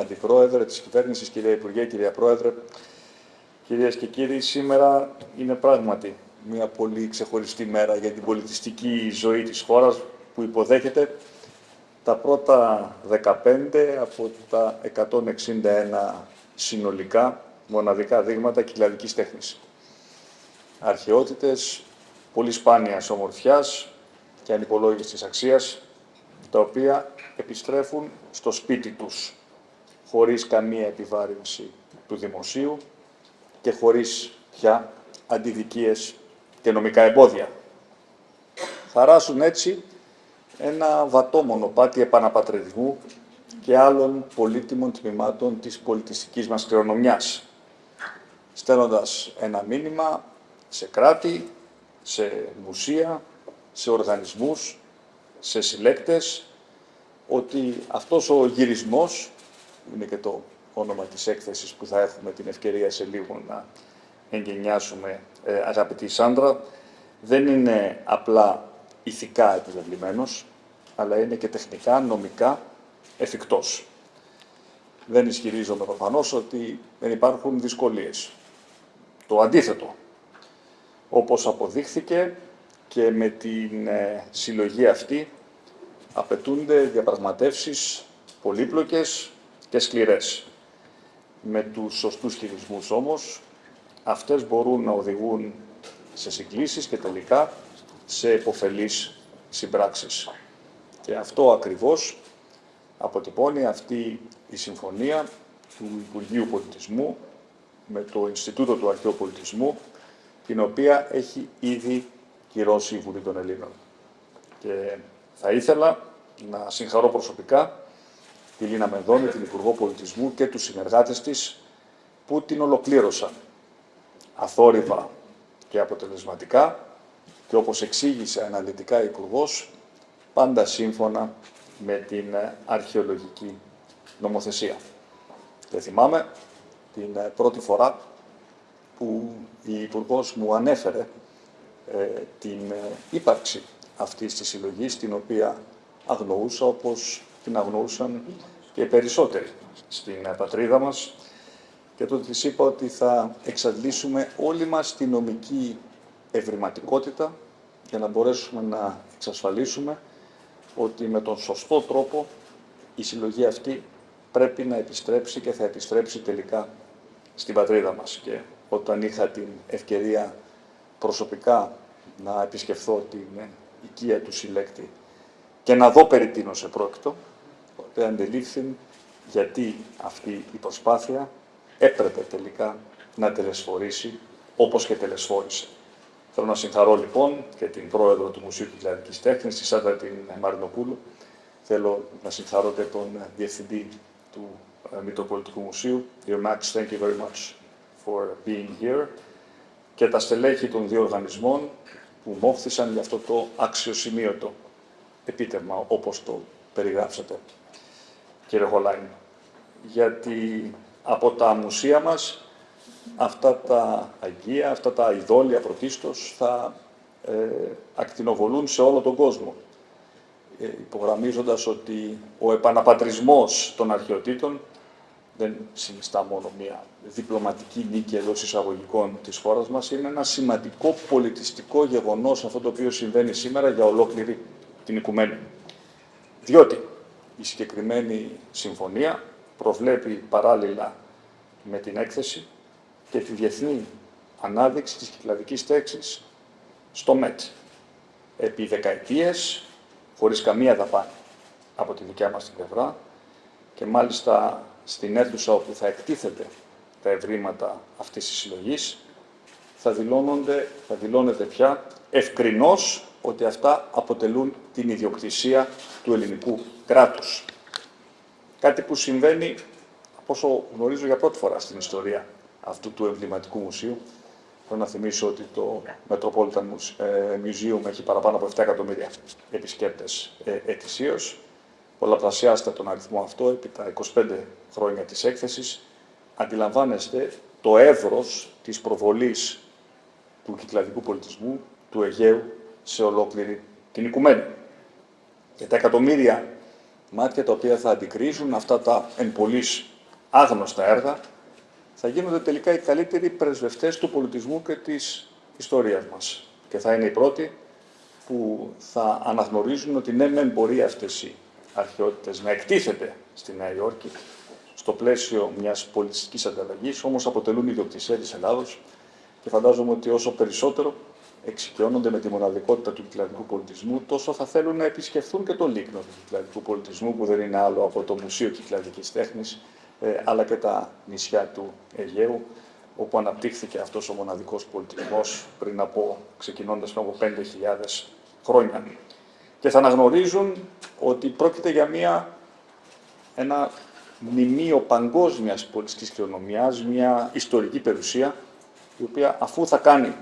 Αντιπρόεδρε της Κυβέρνησης, κυρία Υπουργέ, κυρία Πρόεδρε, κυρίες και κύριοι, σήμερα είναι πράγματι μια πολύ ξεχωριστή μέρα για την πολιτιστική ζωή της χώρας που υποδέχεται τα πρώτα 15 από τα 161 συνολικά μοναδικά δείγματα κυκλαδικής τέχνης. Αρχαιότητες πολύ σπάνιας ομορφιάς και ανυπολόγιστης αξίας, τα οποία επιστρέφουν στο σπίτι τους, χωρίς καμία επιβάρυνση του δημοσίου και χωρίς πια αντιδικίες και νομικά εμπόδια. Χαράσουν έτσι ένα βατό μονοπάτι επαναπατριδισμού και άλλων πολύτιμων τμήματων της πολιτιστικής μας κληρονομιάς, στέλνοντας ένα μήνυμα σε κράτη, σε μουσεία, σε οργανισμούς, σε συλλέκτες, ότι αυτός ο γυρισμός, είναι και το όνομα της έκθεσης που θα έχουμε την ευκαιρία σε λίγο να εγκαινιάσουμε, ε, αγαπητή Σάντρα, δεν είναι απλά ηθικά επιβεβλημένος, αλλά είναι και τεχνικά, νομικά εφικτός. Δεν ισχυρίζομαι προφανώς ότι δεν υπάρχουν δυσκολίες. Το αντίθετο, όπως αποδείχθηκε και με την ε, συλλογή αυτή απαιτούνται διαπραγματεύσεις πολύπλοκες και σκληρές. Με τους σωστούς χειρισμούς όμως, αυτές μπορούν να οδηγούν σε συγκλήσεις και τελικά σε υποφελείς συμπράξεις. Και αυτό ακριβώς αποτυπώνει αυτή η συμφωνία του Υπουργείου Πολιτισμού με το Ινστιτούτο του Αρχαίου Πολιτισμού, την οποία έχει ήδη κυρώσει η Βουλή των Ελλήνων. Και θα ήθελα να συγχαρώ προσωπικά τη Λίνα Μενδώνη, την Υπουργό Πολιτισμού και τους συνεργάτες της που την ολοκλήρωσαν αθόρυβα και αποτελεσματικά και όπως εξήγησε αναλυτικά η Υπουργός, πάντα σύμφωνα με την αρχαιολογική νομοθεσία. Και θυμάμαι την πρώτη φορά που η υπουργός μου ανέφερε ε, την ε, ύπαρξη αυτής της συλλογής, την οποία αγνοούσα όπως την αγνοούσαν και οι περισσότεροι στην ε, πατρίδα μας και τότε της είπα ότι θα εξαντλήσουμε όλη μας τη νομική ευρηματικότητα για να μπορέσουμε να εξασφαλίσουμε ότι με τον σωστό τρόπο η συλλογή αυτή πρέπει να επιστρέψει και θα επιστρέψει τελικά στην πατρίδα μας. Και όταν είχα την ευκαιρία προσωπικά να επισκεφθώ την οικία του συλλέκτη και να δω περί τίνος επρόκειτο, τότε αντελήφθη γιατί αυτή η προσπάθεια έπρεπε τελικά να τελεσφορήσει όπως και τελεσφόρησε. Θέλω να συγχαρώ λοιπόν και την πρόεδρο του Μουσείου Κυκλαδικής Τέχνης, τη Σάντα την Μαρινοπούλου. Θέλω να συγχαρώ και τον διευθυντή του ε, Μητροπολιτικού Μουσείου, Dear Max, thank you very much for being here. Και τα στελέχη των δύο οργανισμών που μόχθησαν για αυτό το αξιοσημείωτο επίτευγμα, όπως το περιγράψατε, κύριε Χολάιν. Γιατί από τα μουσεία μας αυτά τα αγία, αυτά τα ειδόλια πρωτίστως θα ε, ακτινοβολούν σε όλο τον κόσμο. Ε, υπογραμμίζοντας ότι ο επαναπατρισμός των αρχαιοτήτων δεν συνιστά μόνο μια διπλωματική νίκη εντός εισαγωγικών της χώρας μας, είναι ένα σημαντικό πολιτιστικό γεγονός αυτό το οποίο συμβαίνει σήμερα για ολόκληρη την οικουμένη. Διότι η συγκεκριμένη συμφωνία προβλέπει παράλληλα με την έκθεση και τη διεθνή ανάδειξη της κυκλαδικής τέξης στο ΜΕΤ. Επί δεκαετίες, χωρίς καμία δαπάνη από τη δικιά μας την πλευρά και μάλιστα στην αίθουσα όπου θα εκτίθεται τα ευρήματα αυτής της συλλογής, θα, δηλώνονται, θα δηλώνεται πια ευκρινώς ότι αυτά αποτελούν την ιδιοκτησία του ελληνικού κράτους. Κάτι που συμβαίνει, από όσο γνωρίζω για πρώτη φορά στην ιστορία αυτού του εμβληματικού μουσείου. Θέλω να θυμίσω ότι το Metropolitan ε, Museum έχει παραπάνω από 7 εκατομμύρια επισκέπτες ε, ετησίως. Πολλαπλασιάστε τον αριθμό αυτό επί τα 25 χρόνια της έκθεσης. Αντιλαμβάνεστε το εύρος της προβολής του κυκλαδικού πολιτισμού, του Αιγαίου, σε ολόκληρη την οικουμένη. Και τα εκατομμύρια μάτια τα οποία θα αντικρίζουν αυτά τα εν πολλής άγνωστα έργα, θα γίνονται τελικά οι καλύτεροι πρεσβευτές του πολιτισμού και της ιστορίας μας. Και θα είναι οι πρώτοι που θα αναγνωρίζουν ότι ναι, μεν μπορεί αυτές οι αρχαιότητες να εκτίθεται στη Νέα Υόρκη στο πλαίσιο μιας πολιτιστικής ανταλλαγής, όμως αποτελούν ιδιοκτησία της Ελλάδος και φαντάζομαι ότι όσο περισσότερο εξοικειώνονται με τη μοναδικότητα του κυκλαδικού πολιτισμού, τόσο θα θέλουν να επισκεφθούν και το λίκνο του κυκλαδικού πολιτισμού, που δεν είναι άλλο από το Μουσείο Κυκλαδικής Τέχνης, ε, αλλά και τα νησιά του Αιγαίου, όπου αναπτύχθηκε αυτός ο μοναδικός πολιτισμός πριν από, ξεκινώντας πριν από 5.000 χρόνια. Και θα αναγνωρίζουν ότι πρόκειται για μια, ένα μνημείο παγκόσμιας πολιτικής κληρονομιάς, μια ιστορική περιουσία, η οποία αφού θα κάνει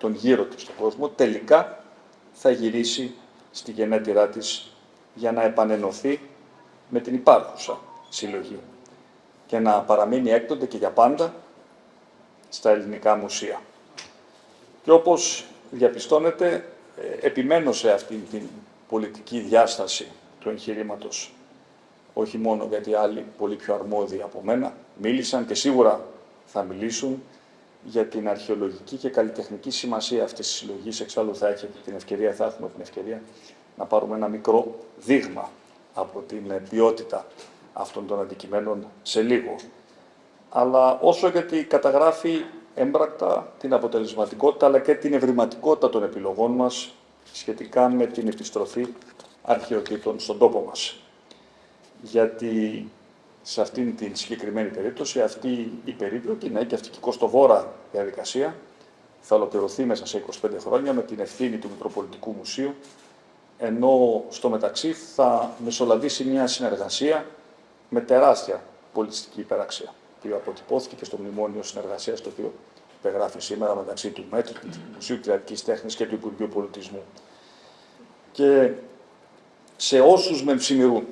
τον γύρο της στον κόσμο, τελικά θα γυρίσει στη γενέτειρά της για να επανενωθεί με την υπάρχουσα συλλογή και να παραμείνει έκτοτε και για πάντα στα ελληνικά μουσεία. Και όπως διαπιστώνετε, ε, επιμένω σε αυτή την πολιτική διάσταση του εγχειρήματος, όχι μόνο γιατί άλλοι πολύ πιο αρμόδιοι από μένα μίλησαν και σίγουρα θα μιλήσουν για την αρχαιολογική και καλλιτεχνική σημασία αυτής της συλλογής. Εξάλλου θα έχετε την ευκαιρία, θα έχουμε την ευκαιρία να πάρουμε ένα μικρό δείγμα από την ποιότητα αυτών των αντικειμένων σε λίγο. Αλλά όσο γιατί καταγράφει έμπρακτα την αποτελεσματικότητα αλλά και την ευρηματικότητα των επιλογών μας σχετικά με την επιστροφή αρχαιοτήτων στον τόπο μας. Γιατί σε αυτήν την συγκεκριμένη περίπτωση, αυτή η περίπλοκη, ναι, και αυτή η κοστοβόρα διαδικασία θα ολοκληρωθεί μέσα σε 25 χρόνια με την ευθύνη του Μητροπολιτικού Μουσείου, ενώ στο μεταξύ θα μεσολαβήσει μια συνεργασία με τεράστια πολιτιστική υπεραξία, που αποτυπώθηκε και στο μνημόνιο συνεργασίας το οποίο υπεγράφει σήμερα μεταξύ του ΜΕΤ, του Μουσείου Κυριακή Τέχνης και του Υπουργείου Πολιτισμού. Και σε όσους με ψημιρούν,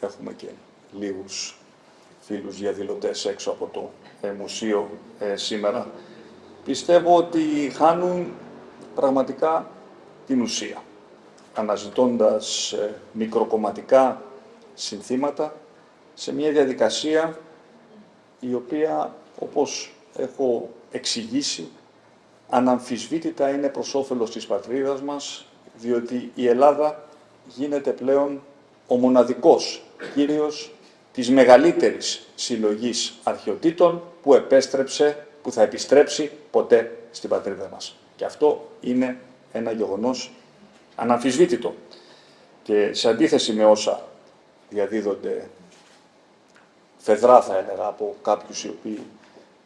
έχουμε και λίγους φίλους διαδηλωτέ έξω από το ε, μουσείο ε, σήμερα, πιστεύω ότι χάνουν πραγματικά την ουσία, αναζητώντας ε, μικροκομματικά συνθήματα σε μια διαδικασία η οποία, όπως έχω εξηγήσει, αναμφισβήτητα είναι προς όφελος της πατρίδας μας, διότι η Ελλάδα γίνεται πλέον ο μοναδικός κύριος της μεγαλύτερης συλλογής αρχαιοτήτων που επέστρεψε, που θα επιστρέψει ποτέ στην πατρίδα μας. Και αυτό είναι ένα γεγονός αναμφισβήτητο. Και σε αντίθεση με όσα διαδίδονται φεδρά θα έλεγα από κάποιους οι οποίοι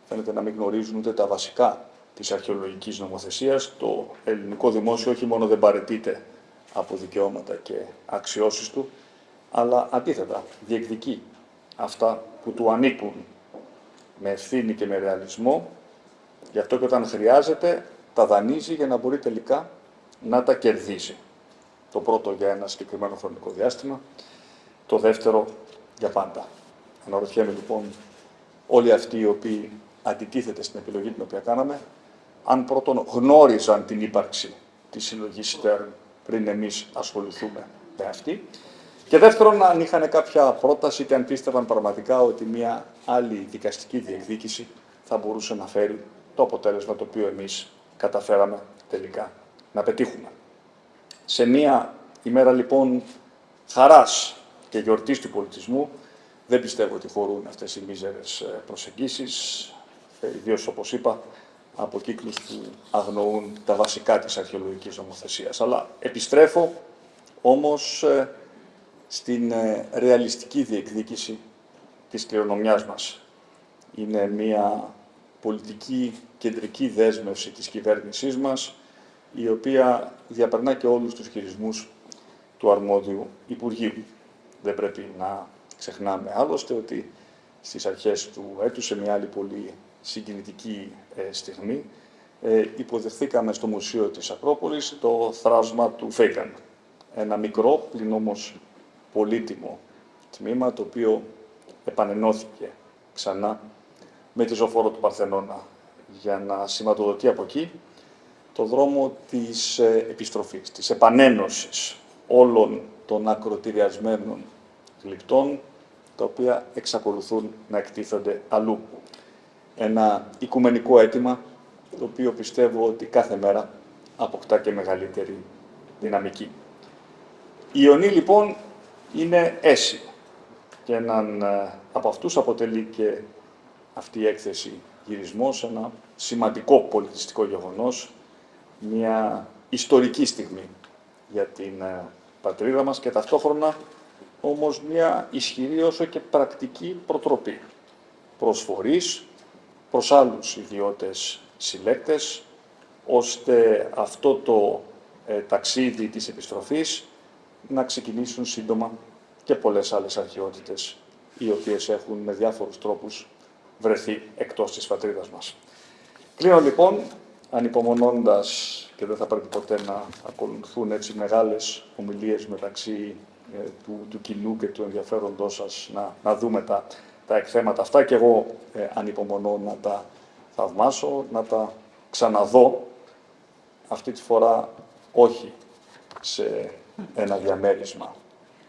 φαίνεται να μην γνωρίζουν ούτε τα βασικά της αρχαιολογικής νομοθεσίας, το ελληνικό δημόσιο όχι μόνο δεν παρετείται από δικαιώματα και αξιώσεις του, αλλά αντίθετα διεκδικεί αυτά που του ανήκουν με ευθύνη και με ρεαλισμό, γι' αυτό και όταν χρειάζεται τα δανείζει για να μπορεί τελικά να τα κερδίσει. Το πρώτο για ένα συγκεκριμένο χρονικό διάστημα, το δεύτερο για πάντα. Αναρωτιέμαι λοιπόν όλοι αυτοί οι οποίοι αντιτίθεται στην επιλογή την οποία κάναμε, αν πρώτον γνώριζαν την ύπαρξη της συλλογής Στέρν πριν εμείς ασχοληθούμε με αυτή, και δεύτερον, αν είχαν κάποια πρόταση και αν πίστευαν πραγματικά ότι μια άλλη δικαστική διεκδίκηση θα μπορούσε να φέρει το αποτέλεσμα το οποίο εμείς καταφέραμε τελικά να πετύχουμε. Σε μια ημέρα λοιπόν χαράς και γιορτής του πολιτισμού, δεν πιστεύω ότι χωρούν αυτές οι μίζερες ε, προσεγγίσεις, ε, ιδίως όπως είπα, από κύκλους που αγνοούν τα βασικά της αρχαιολογικής νομοθεσίας. Αλλά επιστρέφω όμως ε, στην ρεαλιστική διεκδίκηση της κληρονομιάς μας. Είναι μια πολιτική κεντρική δέσμευση της κυβέρνησής μας, η οποία διαπερνά και όλους τους χειρισμούς του αρμόδιου Υπουργείου. Δεν πρέπει να ξεχνάμε άλλωστε ότι στις αρχές του έτους, σε μια άλλη πολύ συγκινητική ε, στιγμή, ε, υποδεχθήκαμε στο Μουσείο της Ακρόπολης το θράσμα του Φέικαν. Ένα μικρό, πλην όμως πολύτιμο τμήμα, το οποίο επανενώθηκε ξανά με τη ζωφόρο του Παρθενώνα για να σηματοδοτεί από εκεί το δρόμο της ε, επιστροφής, της επανένωσης όλων των ακροτηριασμένων γλυπτών, τα οποία εξακολουθούν να εκτίθενται αλλού. Ένα οικουμενικό αίτημα, το οποίο πιστεύω ότι κάθε μέρα αποκτά και μεγαλύτερη δυναμική. Η Ιωνή λοιπόν είναι αίσιο και έναν ε, από αυτούς αποτελεί και αυτή η έκθεση γυρισμός, ένα σημαντικό πολιτιστικό γεγονός, μια ιστορική στιγμή για την ε, πατρίδα μας και ταυτόχρονα όμως μια ισχυρή όσο και πρακτική προτροπή προσφορής προς άλλους ιδιώτες συλλέκτες, ώστε αυτό το ε, ταξίδι της επιστροφής να ξεκινήσουν σύντομα και πολλές άλλες αρχαιότητες, οι οποίες έχουν με διάφορους τρόπους βρεθεί εκτός της πατρίδας μας. Κλείνω λοιπόν, ανυπομονώντας και δεν θα πρέπει ποτέ να ακολουθούν έτσι μεγάλες ομιλίες μεταξύ ε, του, του κοινού και του ενδιαφέροντός σας να, να δούμε τα, τα εκθέματα αυτά και εγώ ε, ανυπομονώ να τα θαυμάσω, να τα ξαναδώ αυτή τη φορά όχι σε ένα διαμέρισμα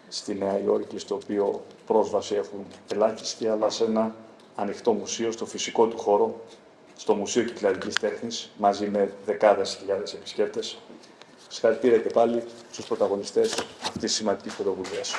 στη Νέα Υόρκη, στο οποίο πρόσβαση έχουν ελάχιστη, αλλά σε ένα ανοιχτό μουσείο, στο φυσικό του χώρο, στο Μουσείο Κυκλαδικής Τέχνης, μαζί με δεκάδες χιλιάδες επισκέπτες. Συγχαρητήρια και πάλι στους πρωταγωνιστές αυτής της σημαντικής πρωτοβουλίας.